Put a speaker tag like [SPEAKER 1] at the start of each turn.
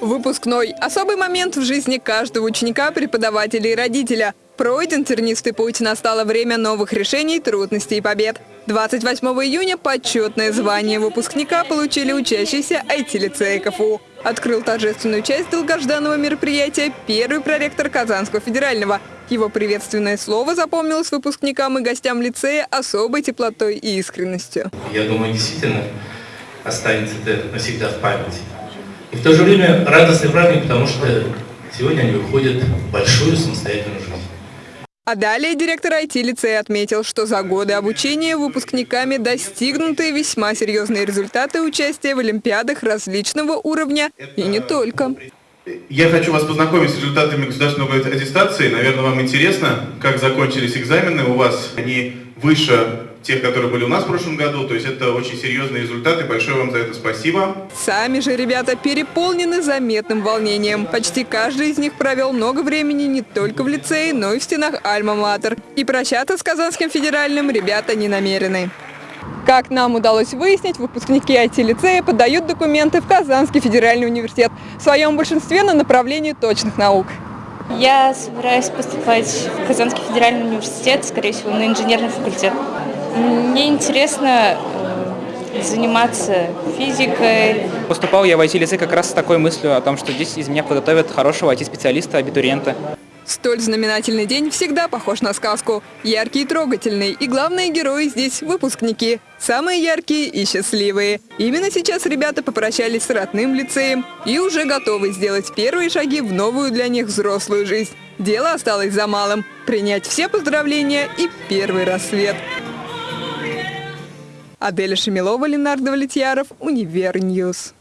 [SPEAKER 1] Выпускной – особый момент в жизни каждого ученика, преподавателя и родителя. Пройден тернистый путь, настало время новых решений, трудностей и побед. 28 июня почетное звание выпускника получили учащиеся IT-лицея КФУ. Открыл торжественную часть долгожданного мероприятия первый проректор Казанского федерального. Его приветственное слово запомнилось выпускникам и гостям лицея особой теплотой и искренностью.
[SPEAKER 2] Я думаю, действительно останется это навсегда в памяти. И в то же время радостный праздник, потому что сегодня они выходят в большую самостоятельную жизнь.
[SPEAKER 1] А далее директор IT-лицея отметил, что за годы обучения выпускниками достигнуты весьма серьезные результаты участия в олимпиадах различного уровня и не только.
[SPEAKER 3] Я хочу вас познакомить с результатами государственной аттестации. Наверное, вам интересно, как закончились экзамены у вас. Они выше тех, которые были у нас в прошлом году. То есть это очень серьезные результаты. Большое вам за это спасибо.
[SPEAKER 1] Сами же ребята переполнены заметным волнением. Почти каждый из них провел много времени не только в лицее, но и в стенах Альма-Матер. И прощаться с Казанским федеральным ребята не намерены. Как нам удалось выяснить, выпускники IT-лицея подают документы в Казанский федеральный университет, в своем большинстве на направлении точных наук.
[SPEAKER 4] Я собираюсь поступать в Казанский федеральный университет, скорее всего, на инженерный факультет. Мне интересно э, заниматься физикой.
[SPEAKER 5] Поступал я в IT-лицей как раз с такой мыслью о том, что здесь из меня подготовят хорошего IT-специалиста, абитуриента.
[SPEAKER 1] Столь знаменательный день всегда похож на сказку. Яркий и трогательный. И главные герои здесь – выпускники. Самые яркие и счастливые. Именно сейчас ребята попрощались с родным лицеем и уже готовы сделать первые шаги в новую для них взрослую жизнь. Дело осталось за малым – принять все поздравления и первый рассвет. Аделя Шамилова, Ленар Давлетьяров, Univer News.